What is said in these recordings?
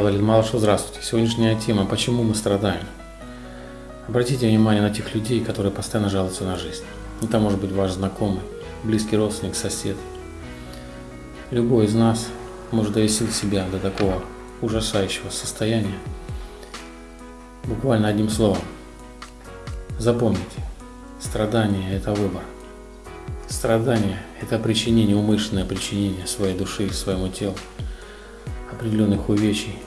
Валерий Малышев, здравствуйте. Сегодняшняя тема «Почему мы страдаем?». Обратите внимание на тех людей, которые постоянно жалуются на жизнь. Это может быть ваш знакомый, близкий родственник, сосед. Любой из нас может довести себя до такого ужасающего состояния. Буквально одним словом. Запомните, страдание – это выбор. Страдание – это причинение, умышленное причинение своей души, своему телу определенных увечий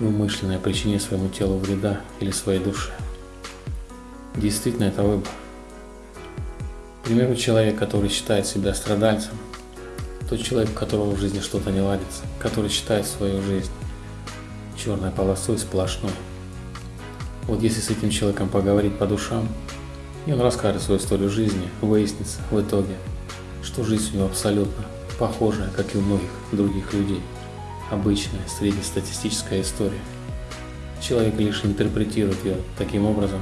и умышленное причинение своему телу вреда или своей душе. Действительно, это выбор. К примеру, человек, который считает себя страдальцем, тот человек, у которого в жизни что-то не ладится, который считает свою жизнь черной полосой сплошной. Вот если с этим человеком поговорить по душам, и он расскажет свою историю жизни, выяснится в итоге, что жизнь у него абсолютно похожая, как и у многих других людей. Обычная среднестатистическая история. Человек лишь интерпретирует ее таким образом,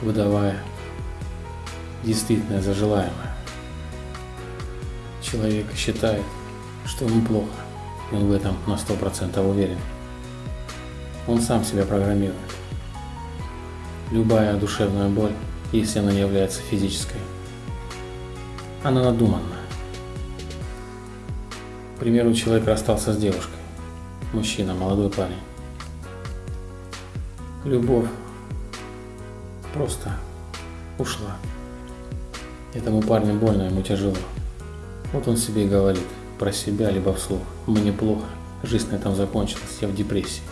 выдавая действительное за желаемое. Человек считает, что ему плохо, он в этом на 100% уверен. Он сам себя программирует. Любая душевная боль, если она не является физической, она надуманна. Примеру, человек расстался с девушкой, мужчина, молодой парень. Любовь просто ушла. Этому парню больно, ему тяжело. Вот он себе и говорит про себя, либо вслух. Мне плохо, жизнь на этом закончилась, я в депрессии.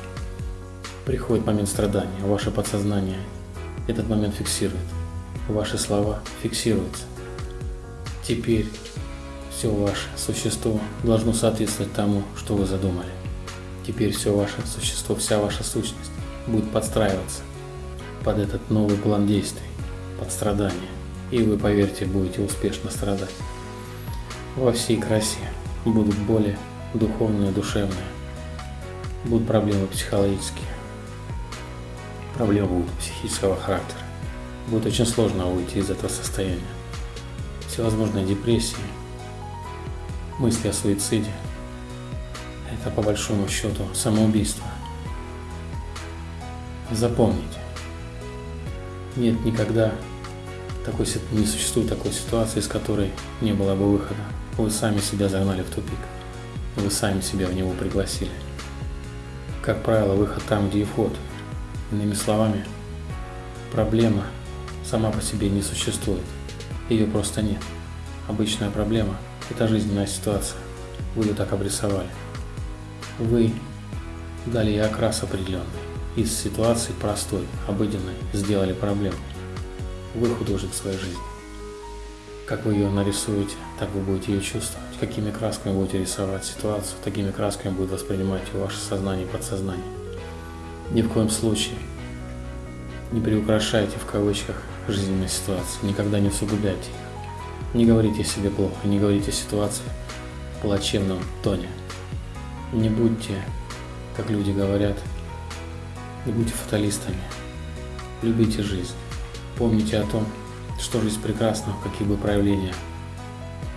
Приходит момент страдания, ваше подсознание этот момент фиксирует. Ваши слова фиксируются. Теперь все ваше существо должно соответствовать тому, что вы задумали. Теперь все ваше существо, вся ваша сущность будет подстраиваться под этот новый план действий, под страдания. И вы, поверьте, будете успешно страдать. Во всей красе будут боли духовные, душевные. Будут проблемы психологические. Проблемы будут психического характера. Будет очень сложно выйти из этого состояния. Всевозможные депрессии, мысли о суициде. Это по большому счету самоубийство. Запомните, нет никогда такой, не существует такой ситуации, из которой не было бы выхода. Вы сами себя загнали в тупик. Вы сами себя в него пригласили. Как правило, выход там, где и вход. Иными словами, проблема сама по себе не существует. Ее просто нет. Обычная проблема – это жизненная ситуация. Вы ее так обрисовали. Вы дали ей окрас определенный. Из ситуации простой, обыденной, сделали проблему. Вы художник своей жизни. Как вы ее нарисуете, так вы будете ее чувствовать. Какими красками будете рисовать ситуацию, такими красками будет воспринимать ваше сознание и подсознание. Ни в коем случае не приукрашайте в кавычках жизненные ситуации, никогда не усугубляйте их. Не говорите себе плохо, не говорите ситуации в плачевном тоне. Не будьте, как люди говорят, не будьте фаталистами. Любите жизнь. Помните о том, что жизнь прекрасна, какие бы проявления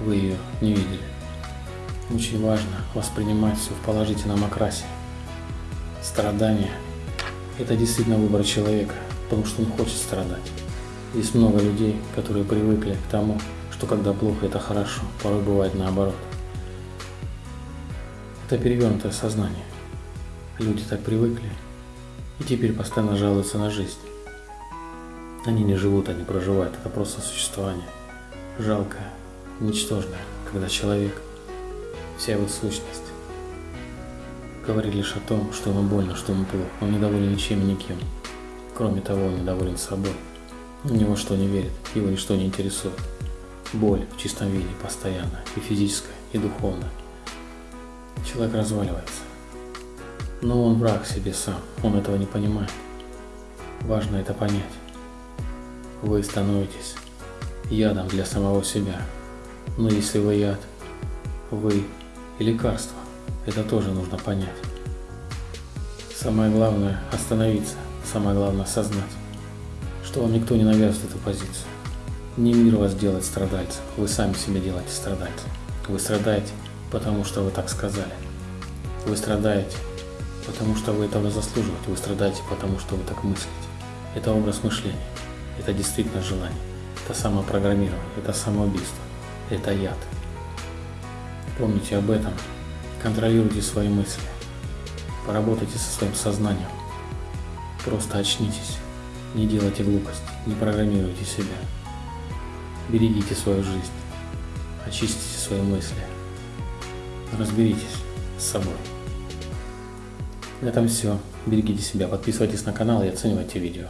вы ее не видели. Очень важно воспринимать все в положительном окрасе. Страдание – это действительно выбор человека, потому что он хочет страдать. Есть много людей, которые привыкли к тому, что когда плохо, это хорошо, порой бывает наоборот. Это перевернутое сознание. Люди так привыкли и теперь постоянно жалуются на жизнь. Они не живут, они проживают, это просто существование. Жалкое, ничтожное, когда человек, вся его сущность, говорит лишь о том, что ему больно, что ему плохо. Он недоволен ничем и никем. Кроме того, он недоволен собой. Ни во что не верит, его ничто не интересует. Боль в чистом виде постоянно, и физическая, и духовная. Человек разваливается. Но он враг себе сам, он этого не понимает. Важно это понять. Вы становитесь ядом для самого себя. Но если вы яд, вы и лекарство. Это тоже нужно понять. Самое главное – остановиться, самое главное – осознать, что вам никто не навязывает эту позицию. Не мир вас делает страдальцем, вы сами себе делаете страдальцем. Вы страдаете, потому что вы так сказали. Вы страдаете, потому что вы этого заслуживаете, вы страдаете, потому что вы так мыслите. Это образ мышления, это действительно желание, это самопрограммирование, это самоубийство, это яд. Помните об этом, контролируйте свои мысли, поработайте со своим сознанием, просто очнитесь, не делайте глупости, не программируйте себя, берегите свою жизнь, очистите свои мысли, разберитесь с собой. На этом все. Берегите себя, подписывайтесь на канал и оценивайте видео.